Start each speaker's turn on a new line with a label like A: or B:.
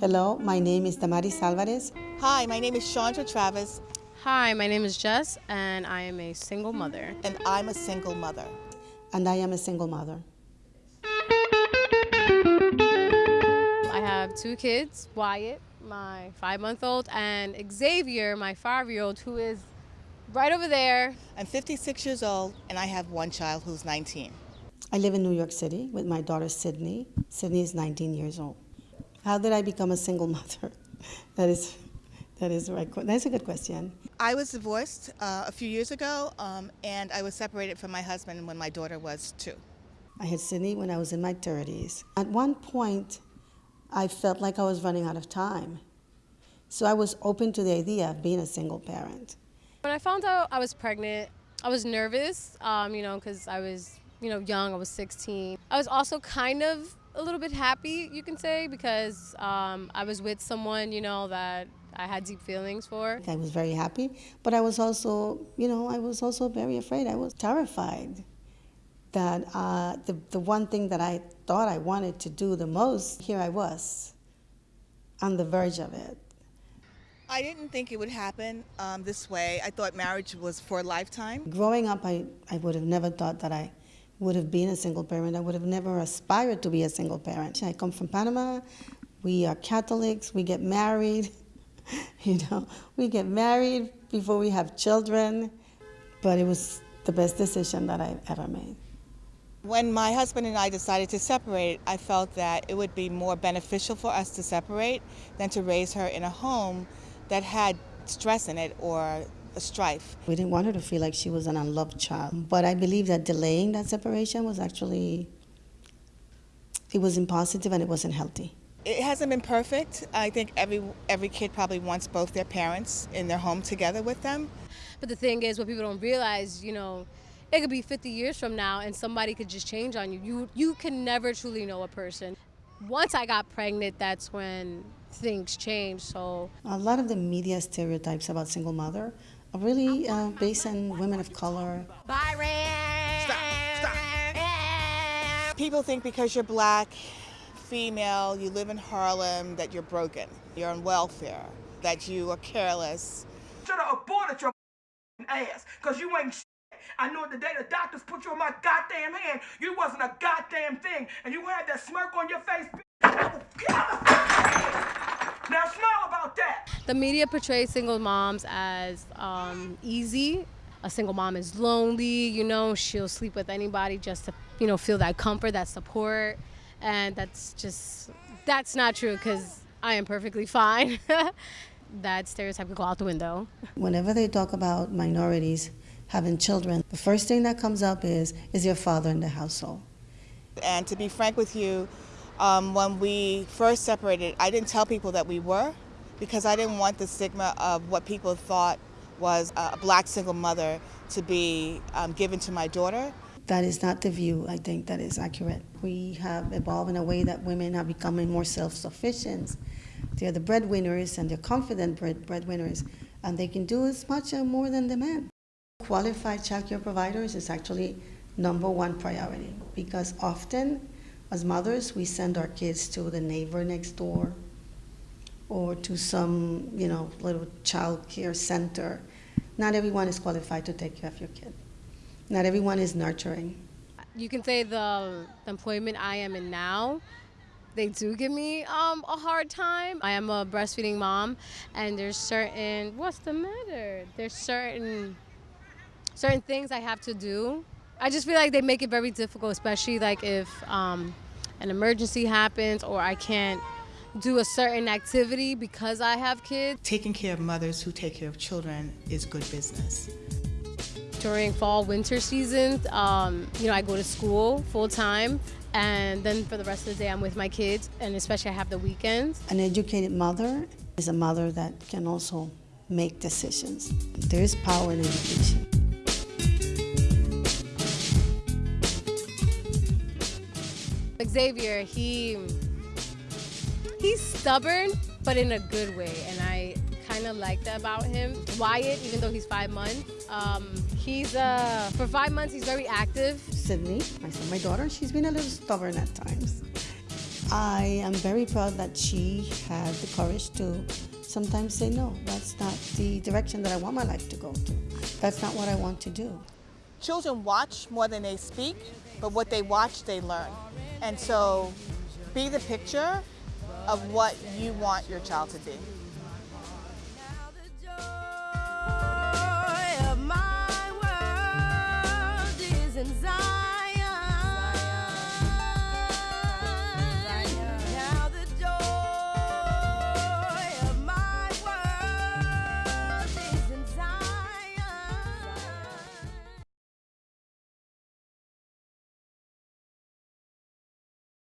A: Hello, my name is Damaris Alvarez.
B: Hi, my name is Chandra Travis.
C: Hi, my name is Jess, and I am a single mother.
B: And I'm a single mother.
A: And I am a single mother.
C: I have two kids Wyatt, my five month old, and Xavier, my five year old, who is right over there.
B: I'm 56 years old, and I have one child who's 19.
A: I live in New York City with my daughter Sydney. Sydney is 19 years old. How did I become a single mother? that is, that is right. That's a good question.
B: I was divorced uh, a few years ago, um, and I was separated from my husband when my daughter was two.
A: I had Sydney when I was in my 30s. At one point, I felt like I was running out of time. So I was open to the idea of being a single parent.
C: When I found out I was pregnant, I was nervous, um, you know, because I was, you know, young. I was 16. I was also kind of a little bit happy, you can say, because um, I was with someone, you know, that I had deep feelings for.
A: I was very happy, but I was also, you know, I was also very afraid. I was terrified that uh, the, the one thing that I thought I wanted to do the most, here I was on the verge of it.
B: I didn't think it would happen um, this way. I thought marriage was for a lifetime.
A: Growing up, I, I would have never thought that I would have been a single parent. I would have never aspired to be a single parent. I come from Panama. We are Catholics. We get married. you know, we get married before we have children. But it was the best decision that I ever made.
B: When my husband and I decided to separate, I felt that it would be more beneficial for us to separate than to raise her in a home that had stress in it or strife.
A: We didn't want her to feel like she was an unloved child. But I believe that delaying that separation was actually, it was impositive and it wasn't healthy.
B: It hasn't been perfect. I think every every kid probably wants both their parents in their home together with them.
C: But the thing is, what people don't realize, you know, it could be 50 years from now and somebody could just change on you. You you can never truly know a person. Once I got pregnant, that's when things changed. So
A: a lot of the media stereotypes about single mother are really uh, based on women of color.
B: Byron. Stop. Stop. People think because you're black, female, you live in Harlem, that you're broken. You're on welfare. That you are careless.
D: Should have aborted your ass, cause you ain't. I know the day the doctors put you in my goddamn hand, you wasn't a goddamn thing, and you had that smirk on your face. Now smile about that.
C: The media portrays single moms as um, easy. A single mom is lonely, you know, she'll sleep with anybody just to, you know, feel that comfort, that support. And that's just, that's not true because I am perfectly fine. that stereotype could go out the window.
A: Whenever they talk about minorities having children, the first thing that comes up is, is your father in the household?
B: And to be frank with you, um, when we first separated, I didn't tell people that we were because I didn't want the stigma of what people thought was a black single mother to be um, given to my daughter.
A: That is not the view, I think, that is accurate. We have evolved in a way that women are becoming more self-sufficient. They're the breadwinners and they're confident bread breadwinners, and they can do as much or more than the men. Qualified child care providers is actually number one priority because often as mothers, we send our kids to the neighbor next door or to some, you know, little child care center. Not everyone is qualified to take care of your kid. Not everyone is nurturing.
C: You can say the, the employment I am in now, they do give me um, a hard time. I am a breastfeeding mom, and there's certain, what's the matter? There's certain, certain things I have to do I just feel like they make it very difficult, especially like if um, an emergency happens or I can't do a certain activity because I have kids.
B: Taking care of mothers who take care of children is good business.
C: During fall, winter seasons, um, you know, I go to school full time and then for the rest of the day I'm with my kids and especially I have the weekends.
A: An educated mother is a mother that can also make decisions. There is power in education.
C: Xavier, he he's stubborn, but in a good way, and I kind of like that about him. Wyatt, even though he's five months, um, he's uh, for five months he's very active.
A: Sydney, my son, my daughter, she's been a little stubborn at times. I am very proud that she had the courage to sometimes say, no, that's not the direction that I want my life to go to. That's not what I want to do.
B: Children watch more than they speak, but what they watch, they learn. And so be the picture of what you want your child to be.